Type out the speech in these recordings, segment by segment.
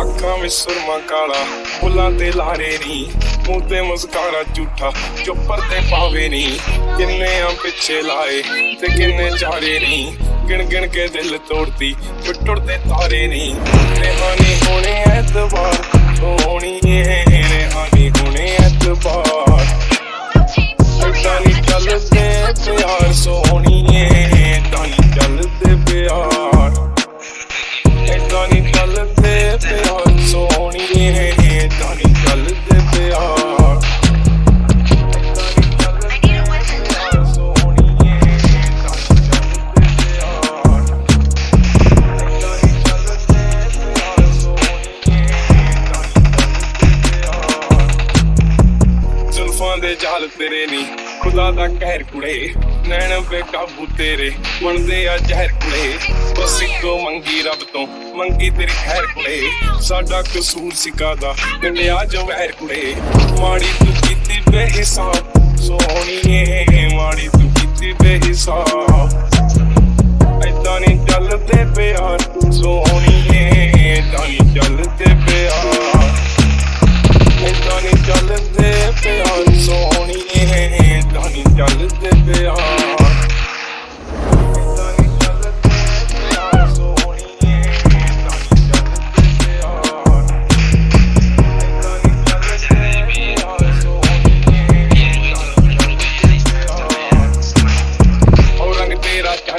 ਅੱਖਾਂ ਵਿੱਚ ਸੁਰਮਾ ਕਾਲਾ, ਫੁੱਲਾਂ ਤੇ ਲਾਰੇ ਨੀ, ਮੂੰਹ ਤੇ ਮੁਸਕਾਰਾ ਝੂਠਾ, ਚੁੱਪਰ ਤੇ ਪਾਵੇ ਨੀ। ਕਿੰਨੇ ਆ ਪਿੱਛੇ ਲਾਏ ਤੇ ਕਿੰਨੇ ਚਾਰੇ ਨੀ। ਗਿਣ ਗਿਣ ਕੇ ਦਿਲ ਤੋੜਦੀ ਟੁੱਟਦੇ ਤਾਰੇ ਨੀ। ਰਹਿਾਨੀ ਹੋਣੇ ਐਤਵਾਰ ਸੋਹਣੀ ਏ ਰਹਿਾਨੀ ਹੋਣੇ ਐਤਵਾਰ। ਏਦਾਂ ਚੱਲਦੇ ਪਿਆਰ ਸੋਹਣੀਏ ਏਦਾਂ ਨੀ ਚੱਲਦੇ ਪਿਆਰ। ਦੇ ਜਾਲ ਤੇਰੇ ਨੀ। ਖੁਦਾ ਦਾ ਕਹਿਰ ਕੁੜੇ, ਨੈਣ ਬੇਕਾਬੂ ਤੇਰੇ। ਬਣਦੇ ਆ ਜ਼ਹਿਰ ਕੁੜੇ, ਬਸ ਇੱਕੋ ਮੰਗੀ ਰੱਬ ਤੋਂ। ਮੰਗੀ ਤੇਰੀ ਖੈਰ ਕੁੜੇ, ਸਾਡਾ ਕਸੂਰ ਸਿਕਾਦਾ ਕੰਡਿਆ ਜੋ ਵਹਿਰ ਕੁੜੇ, ਮਾੜੀ ਤੂੰ ਕੀਤੀ ਬੇਹਿਸਾਬ। ਸੋਹਣੀਏ ਮਾੜੀ ਤੂੰ ਕੀਤੀ ਬੇਹਿਸਾਬ।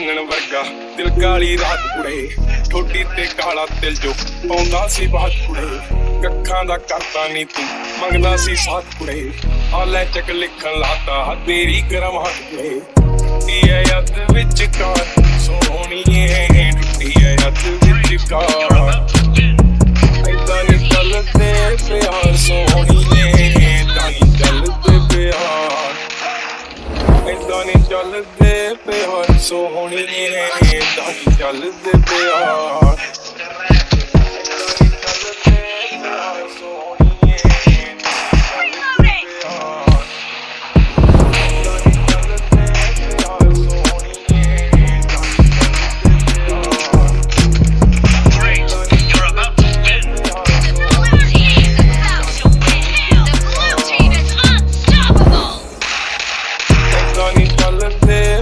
ਚਾਨਣ ਵਰਗਾ। ਦਿਲ ਕਾਲੀ ਰਾਤ ਕੁੜੇ, ਠੋਡੀ ਤੇ ਕਾਲਾ ਤਿਲ ਜੋ ਪਾਉਂਦਾ ਸੀ ਬਾਤ ਕੁੜੇ। ਕੱਖਾਂ ਦਾ ਕਰਤਾ ਨਹੀਂ ਤੂੰ, ਮੰਗਦਾ ਸੀ ਸਾਥ ਕੁੜੇ। ਆ ਲੈ ਚੱਕ ਲਿਖਣ ਲਾਤਾ, ਤੇਰੀ ਗਰਮ ਹੱਥ ਕੁੜੇ। ਟੁੱਟੀ ਐ ਵਿੱਚ ਕਾਰ ਚੱਲਦੇ ਪਿਆ ਸੋਹਣੀਏ ਏਦਾਂ ਚੱਲਦੇ ਪਿਆ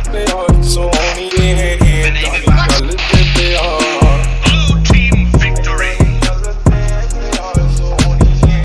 flip it hard, so only in